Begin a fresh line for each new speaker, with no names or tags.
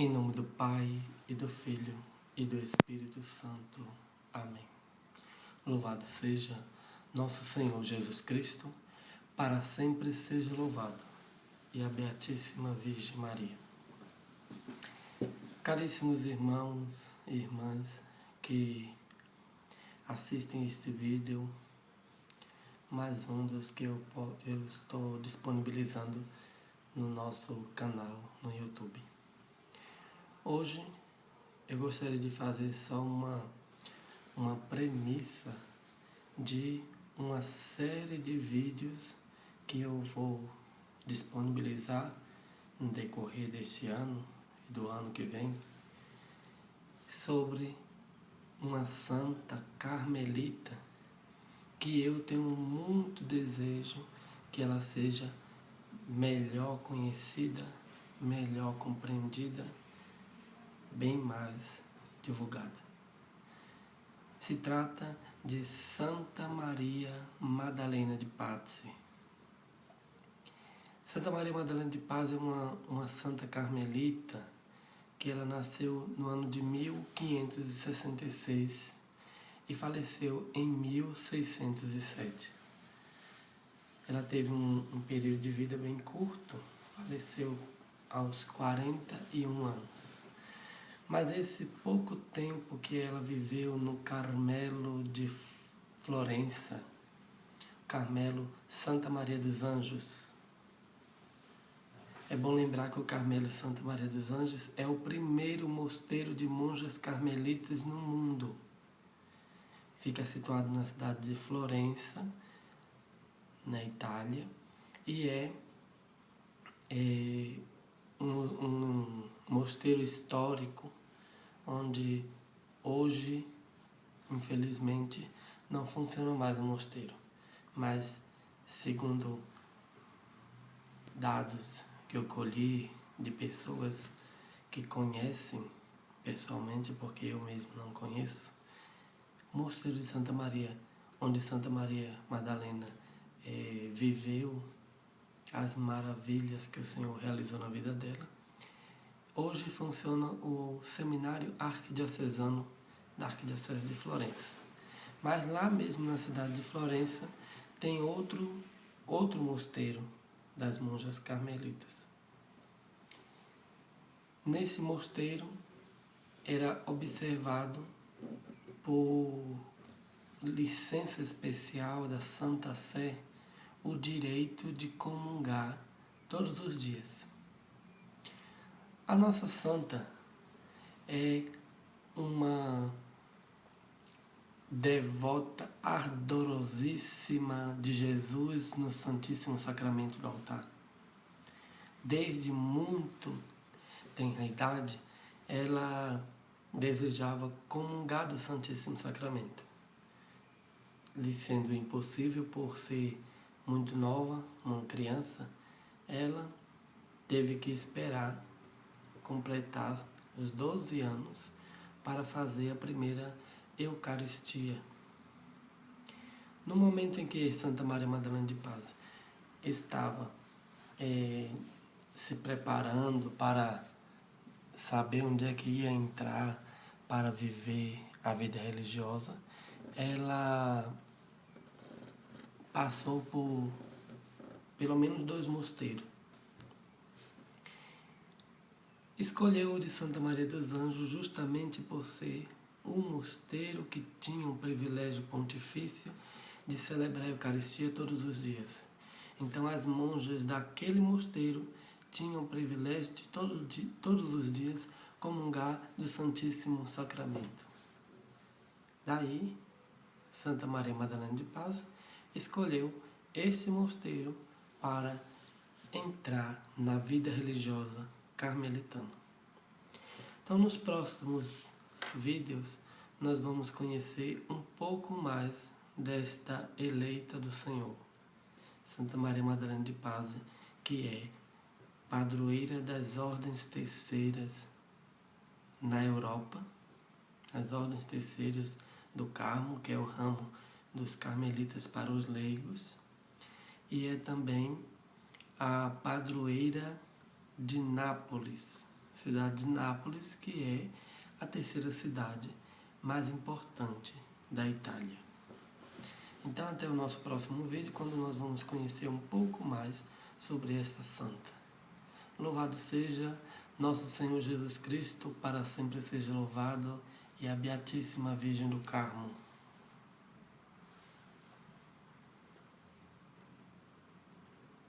Em nome do Pai, e do Filho, e do Espírito Santo. Amém. Louvado seja nosso Senhor Jesus Cristo, para sempre seja louvado, e a Beatíssima Virgem Maria. Caríssimos irmãos e irmãs que assistem este vídeo, mais um dos que eu, eu estou disponibilizando no nosso canal no YouTube. Hoje eu gostaria de fazer só uma, uma premissa de uma série de vídeos que eu vou disponibilizar no decorrer deste ano e do ano que vem sobre uma santa carmelita que eu tenho muito desejo que ela seja melhor conhecida, melhor compreendida bem mais divulgada. Se trata de Santa Maria Madalena de Pazzi. Santa Maria Madalena de Paz é uma, uma santa carmelita que ela nasceu no ano de 1566 e faleceu em 1607. Ela teve um, um período de vida bem curto, faleceu aos 41 anos. Mas esse pouco tempo que ela viveu no Carmelo de Florença, Carmelo Santa Maria dos Anjos, é bom lembrar que o Carmelo Santa Maria dos Anjos é o primeiro mosteiro de monjas carmelitas no mundo. Fica situado na cidade de Florença, na Itália, e é, é um, um mosteiro histórico onde hoje, infelizmente, não funciona mais o mosteiro. Mas, segundo dados que eu colhi de pessoas que conhecem pessoalmente, porque eu mesmo não conheço, o Mosteiro de Santa Maria, onde Santa Maria Madalena eh, viveu as maravilhas que o Senhor realizou na vida dela, Hoje funciona o Seminário Arquidiocesano da Arquidiocese de Florença. Mas lá mesmo na cidade de Florença tem outro, outro mosteiro das monjas carmelitas. Nesse mosteiro era observado por licença especial da Santa Sé o direito de comungar todos os dias. A nossa santa é uma devota ardorosíssima de Jesus no Santíssimo Sacramento do altar. Desde muito tenra idade, ela desejava comungar do Santíssimo Sacramento. Lhe sendo impossível por ser muito nova, uma criança, ela teve que esperar completar os 12 anos para fazer a primeira Eucaristia. No momento em que Santa Maria Madalena de Paz estava é, se preparando para saber onde é que ia entrar para viver a vida religiosa, ela passou por pelo menos dois mosteiros. Escolheu de Santa Maria dos Anjos justamente por ser um mosteiro que tinha o privilégio pontifício de celebrar a Eucaristia todos os dias. Então as monjas daquele mosteiro tinham o privilégio de, todo, de todos os dias comungar do Santíssimo Sacramento. Daí, Santa Maria Madalena de Paz escolheu esse mosteiro para entrar na vida religiosa carmelitano. Então, nos próximos vídeos, nós vamos conhecer um pouco mais desta eleita do Senhor, Santa Maria Madalena de Paz, que é padroeira das ordens terceiras na Europa, as ordens terceiras do Carmo, que é o ramo dos carmelitas para os leigos, e é também a padroeira de Nápoles, cidade de Nápoles, que é a terceira cidade mais importante da Itália. Então até o nosso próximo vídeo, quando nós vamos conhecer um pouco mais sobre esta santa. Louvado seja nosso Senhor Jesus Cristo, para sempre seja louvado, e a Beatíssima Virgem do Carmo.